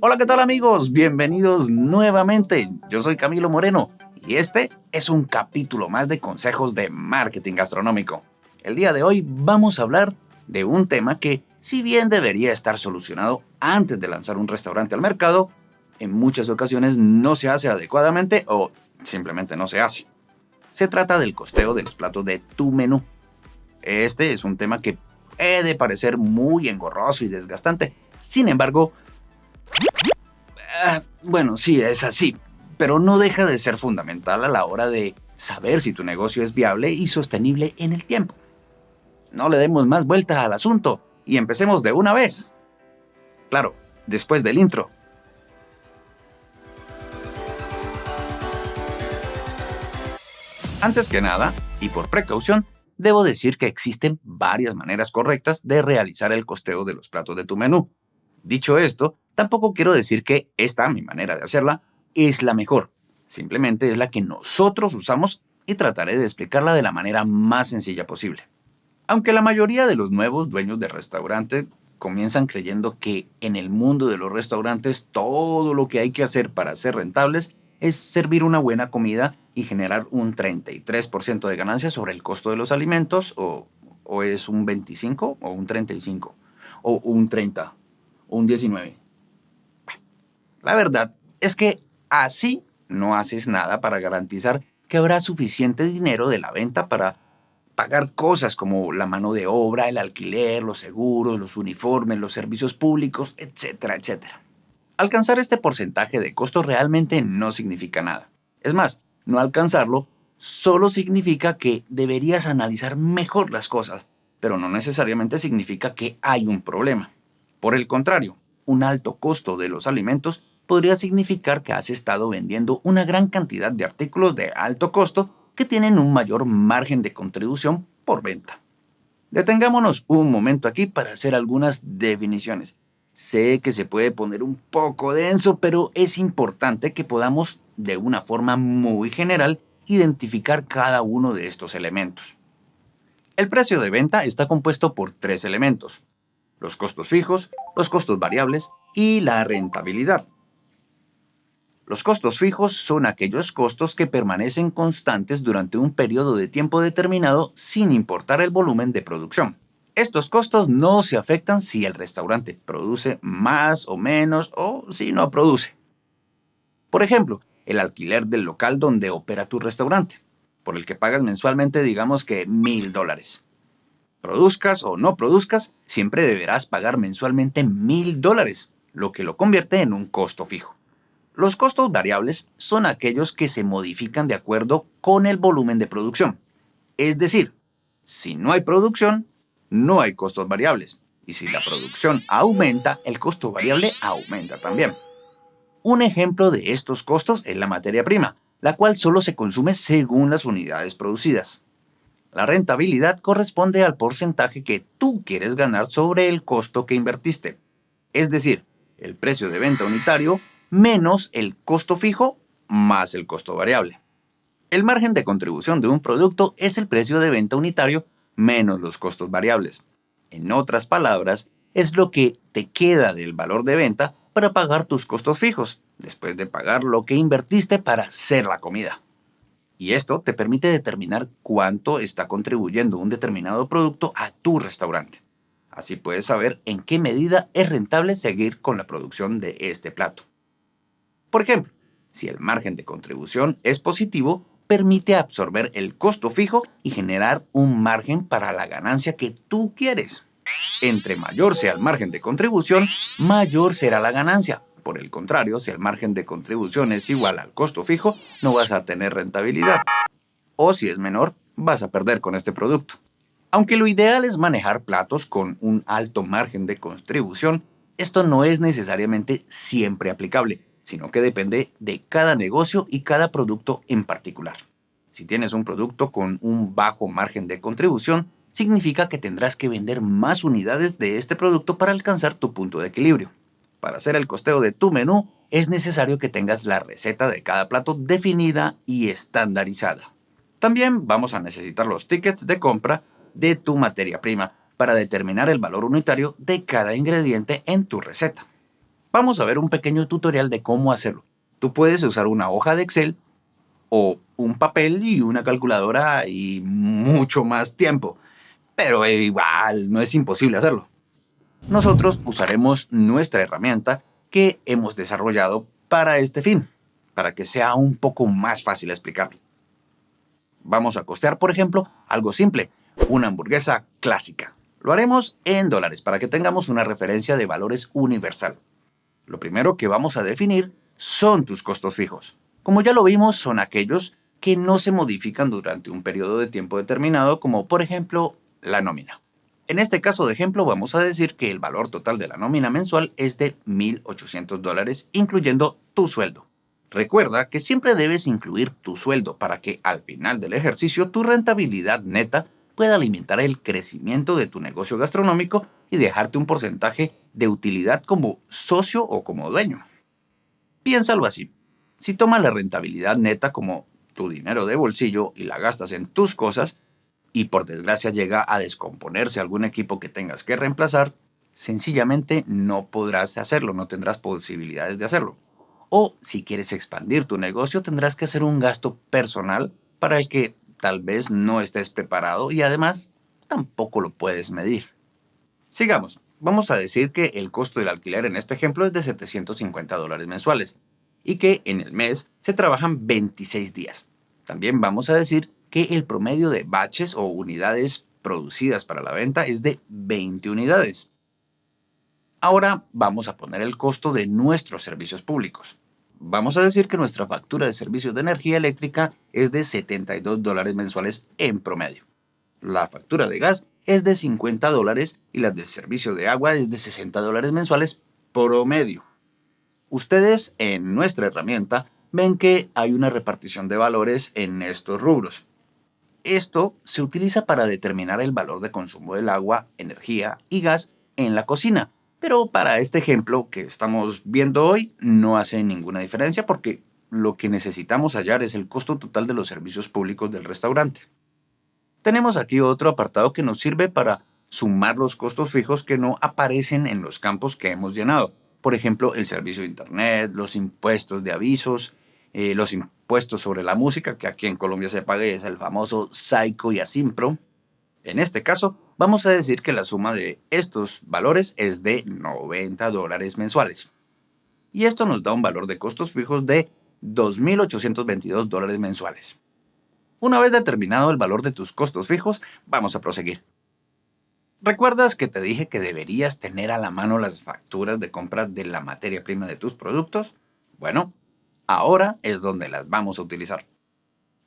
Hola, ¿qué tal amigos? Bienvenidos nuevamente. Yo soy Camilo Moreno y este es un capítulo más de consejos de marketing gastronómico. El día de hoy vamos a hablar de un tema que, si bien debería estar solucionado antes de lanzar un restaurante al mercado, en muchas ocasiones no se hace adecuadamente o simplemente no se hace. Se trata del costeo de los platos de tu menú. Este es un tema que puede parecer muy engorroso y desgastante. Sin embargo, ah, bueno, sí, es así, pero no deja de ser fundamental a la hora de saber si tu negocio es viable y sostenible en el tiempo. No le demos más vuelta al asunto y empecemos de una vez. Claro, después del intro. Antes que nada, y por precaución, debo decir que existen varias maneras correctas de realizar el costeo de los platos de tu menú. Dicho esto, tampoco quiero decir que esta, mi manera de hacerla, es la mejor. Simplemente es la que nosotros usamos y trataré de explicarla de la manera más sencilla posible. Aunque la mayoría de los nuevos dueños de restaurante comienzan creyendo que en el mundo de los restaurantes todo lo que hay que hacer para ser rentables es servir una buena comida y generar un 33% de ganancia sobre el costo de los alimentos o, o, es un 25 o un 35 o un 30 un 19. La verdad es que así no haces nada para garantizar que habrá suficiente dinero de la venta para pagar cosas como la mano de obra, el alquiler, los seguros, los uniformes, los servicios públicos, etcétera, etcétera. Alcanzar este porcentaje de costo realmente no significa nada. Es más, no alcanzarlo solo significa que deberías analizar mejor las cosas, pero no necesariamente significa que hay un problema. Por el contrario, un alto costo de los alimentos podría significar que has estado vendiendo una gran cantidad de artículos de alto costo que tienen un mayor margen de contribución por venta. Detengámonos un momento aquí para hacer algunas definiciones. Sé que se puede poner un poco denso, pero es importante que podamos, de una forma muy general, identificar cada uno de estos elementos. El precio de venta está compuesto por tres elementos. Los costos fijos, los costos variables y la rentabilidad. Los costos fijos son aquellos costos que permanecen constantes durante un periodo de tiempo determinado sin importar el volumen de producción. Estos costos no se afectan si el restaurante produce más o menos o si no produce. Por ejemplo, el alquiler del local donde opera tu restaurante, por el que pagas mensualmente digamos que mil dólares. Produzcas o no produzcas, siempre deberás pagar mensualmente mil dólares, lo que lo convierte en un costo fijo. Los costos variables son aquellos que se modifican de acuerdo con el volumen de producción. Es decir, si no hay producción, no hay costos variables. Y si la producción aumenta, el costo variable aumenta también. Un ejemplo de estos costos es la materia prima, la cual solo se consume según las unidades producidas. La rentabilidad corresponde al porcentaje que tú quieres ganar sobre el costo que invertiste, es decir, el precio de venta unitario menos el costo fijo más el costo variable. El margen de contribución de un producto es el precio de venta unitario menos los costos variables. En otras palabras, es lo que te queda del valor de venta para pagar tus costos fijos, después de pagar lo que invertiste para hacer la comida. Y esto te permite determinar cuánto está contribuyendo un determinado producto a tu restaurante. Así puedes saber en qué medida es rentable seguir con la producción de este plato. Por ejemplo, si el margen de contribución es positivo, permite absorber el costo fijo y generar un margen para la ganancia que tú quieres. Entre mayor sea el margen de contribución, mayor será la ganancia. Por el contrario, si el margen de contribución es igual al costo fijo, no vas a tener rentabilidad. O si es menor, vas a perder con este producto. Aunque lo ideal es manejar platos con un alto margen de contribución, esto no es necesariamente siempre aplicable sino que depende de cada negocio y cada producto en particular. Si tienes un producto con un bajo margen de contribución, significa que tendrás que vender más unidades de este producto para alcanzar tu punto de equilibrio. Para hacer el costeo de tu menú, es necesario que tengas la receta de cada plato definida y estandarizada. También vamos a necesitar los tickets de compra de tu materia prima, para determinar el valor unitario de cada ingrediente en tu receta. Vamos a ver un pequeño tutorial de cómo hacerlo. Tú puedes usar una hoja de Excel o un papel y una calculadora y mucho más tiempo. Pero igual, no es imposible hacerlo. Nosotros usaremos nuestra herramienta que hemos desarrollado para este fin, para que sea un poco más fácil explicarlo. Vamos a costear, por ejemplo, algo simple, una hamburguesa clásica. Lo haremos en dólares para que tengamos una referencia de valores universal. Lo primero que vamos a definir son tus costos fijos. Como ya lo vimos, son aquellos que no se modifican durante un periodo de tiempo determinado, como por ejemplo la nómina. En este caso de ejemplo vamos a decir que el valor total de la nómina mensual es de 1.800 dólares, incluyendo tu sueldo. Recuerda que siempre debes incluir tu sueldo para que al final del ejercicio tu rentabilidad neta pueda alimentar el crecimiento de tu negocio gastronómico y dejarte un porcentaje de utilidad como socio o como dueño. Piénsalo así. Si tomas la rentabilidad neta como tu dinero de bolsillo y la gastas en tus cosas, y por desgracia llega a descomponerse algún equipo que tengas que reemplazar, sencillamente no podrás hacerlo, no tendrás posibilidades de hacerlo. O si quieres expandir tu negocio, tendrás que hacer un gasto personal para el que tal vez no estés preparado y además tampoco lo puedes medir. Sigamos. Vamos a decir que el costo del alquiler en este ejemplo es de 750 dólares mensuales y que en el mes se trabajan 26 días. También vamos a decir que el promedio de batches o unidades producidas para la venta es de 20 unidades. Ahora vamos a poner el costo de nuestros servicios públicos. Vamos a decir que nuestra factura de servicios de energía eléctrica es de 72 dólares mensuales en promedio. La factura de gas es de 50 dólares y la de servicio de agua es de 60 dólares mensuales promedio. Ustedes en nuestra herramienta ven que hay una repartición de valores en estos rubros. Esto se utiliza para determinar el valor de consumo del agua, energía y gas en la cocina. Pero para este ejemplo que estamos viendo hoy no hace ninguna diferencia porque lo que necesitamos hallar es el costo total de los servicios públicos del restaurante. Tenemos aquí otro apartado que nos sirve para sumar los costos fijos que no aparecen en los campos que hemos llenado. Por ejemplo, el servicio de internet, los impuestos de avisos, eh, los impuestos sobre la música, que aquí en Colombia se paga es el famoso Psycho y Asimpro. En este caso, vamos a decir que la suma de estos valores es de 90 dólares mensuales. Y esto nos da un valor de costos fijos de 2.822 dólares mensuales. Una vez determinado el valor de tus costos fijos, vamos a proseguir. ¿Recuerdas que te dije que deberías tener a la mano las facturas de compra de la materia prima de tus productos? Bueno, Ahora es donde las vamos a utilizar.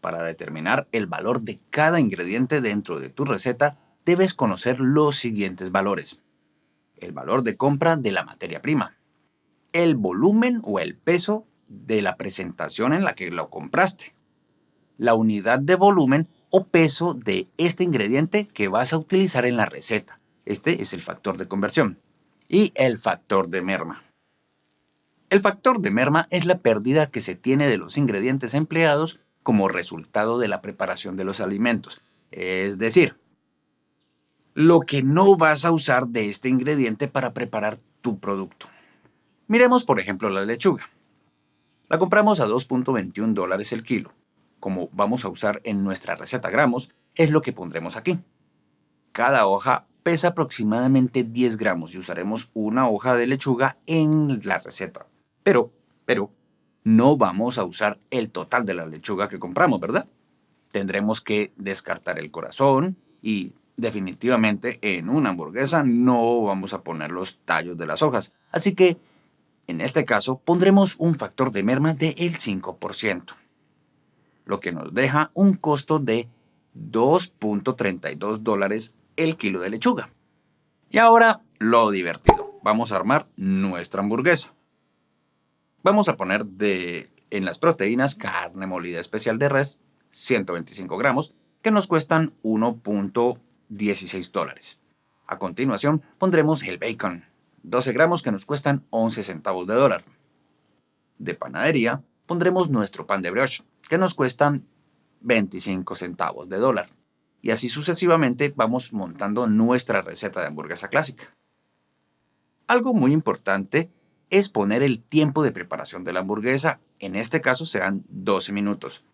Para determinar el valor de cada ingrediente dentro de tu receta, debes conocer los siguientes valores. El valor de compra de la materia prima. El volumen o el peso de la presentación en la que lo compraste. La unidad de volumen o peso de este ingrediente que vas a utilizar en la receta. Este es el factor de conversión. Y el factor de merma. El factor de merma es la pérdida que se tiene de los ingredientes empleados como resultado de la preparación de los alimentos. Es decir, lo que no vas a usar de este ingrediente para preparar tu producto. Miremos por ejemplo la lechuga. La compramos a 2.21 dólares el kilo. Como vamos a usar en nuestra receta gramos, es lo que pondremos aquí. Cada hoja pesa aproximadamente 10 gramos y usaremos una hoja de lechuga en la receta. Pero, pero, no vamos a usar el total de la lechuga que compramos, ¿verdad? Tendremos que descartar el corazón y definitivamente en una hamburguesa no vamos a poner los tallos de las hojas. Así que, en este caso, pondremos un factor de merma del 5%, lo que nos deja un costo de 2.32 dólares el kilo de lechuga. Y ahora, lo divertido. Vamos a armar nuestra hamburguesa. Vamos a poner de, en las proteínas carne molida especial de res, 125 gramos, que nos cuestan 1.16 dólares. A continuación pondremos el bacon, 12 gramos que nos cuestan 11 centavos de dólar. De panadería pondremos nuestro pan de brioche, que nos cuestan 25 centavos de dólar. Y así sucesivamente vamos montando nuestra receta de hamburguesa clásica. Algo muy importante es poner el tiempo de preparación de la hamburguesa. En este caso serán 12 minutos.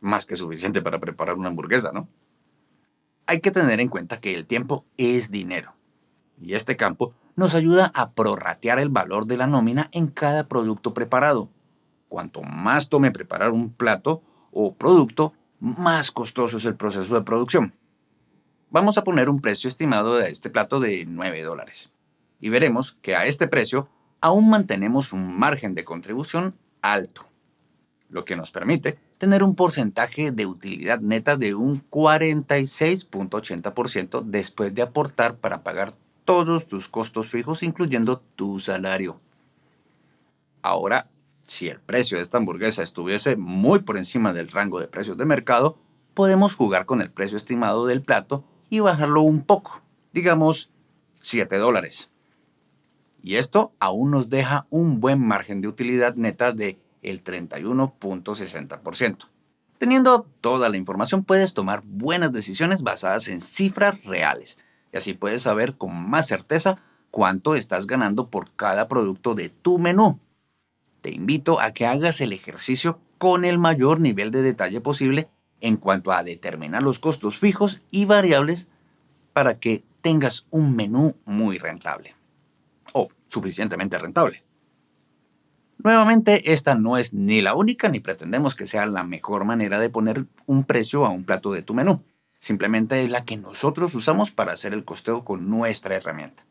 Más que suficiente para preparar una hamburguesa, ¿no? Hay que tener en cuenta que el tiempo es dinero. Y este campo nos ayuda a prorratear el valor de la nómina en cada producto preparado. Cuanto más tome preparar un plato o producto, más costoso es el proceso de producción. Vamos a poner un precio estimado de este plato de 9 dólares. Y veremos que a este precio aún mantenemos un margen de contribución alto, lo que nos permite tener un porcentaje de utilidad neta de un 46.80% después de aportar para pagar todos tus costos fijos, incluyendo tu salario. Ahora, si el precio de esta hamburguesa estuviese muy por encima del rango de precios de mercado, podemos jugar con el precio estimado del plato y bajarlo un poco, digamos 7 dólares. Y esto aún nos deja un buen margen de utilidad neta de el 31.60%. Teniendo toda la información puedes tomar buenas decisiones basadas en cifras reales y así puedes saber con más certeza cuánto estás ganando por cada producto de tu menú. Te invito a que hagas el ejercicio con el mayor nivel de detalle posible en cuanto a determinar los costos fijos y variables para que tengas un menú muy rentable suficientemente rentable. Nuevamente, esta no es ni la única ni pretendemos que sea la mejor manera de poner un precio a un plato de tu menú. Simplemente es la que nosotros usamos para hacer el costeo con nuestra herramienta.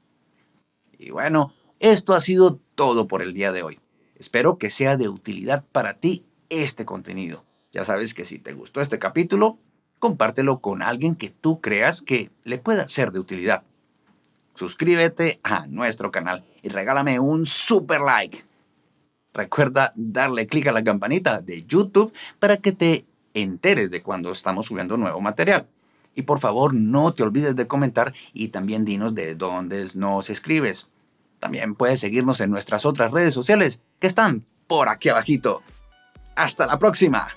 Y bueno, esto ha sido todo por el día de hoy. Espero que sea de utilidad para ti este contenido. Ya sabes que si te gustó este capítulo, compártelo con alguien que tú creas que le pueda ser de utilidad. Suscríbete a nuestro canal y regálame un super like. Recuerda darle clic a la campanita de YouTube para que te enteres de cuando estamos subiendo nuevo material. Y por favor, no te olvides de comentar y también dinos de dónde nos escribes. También puedes seguirnos en nuestras otras redes sociales que están por aquí abajito. ¡Hasta la próxima!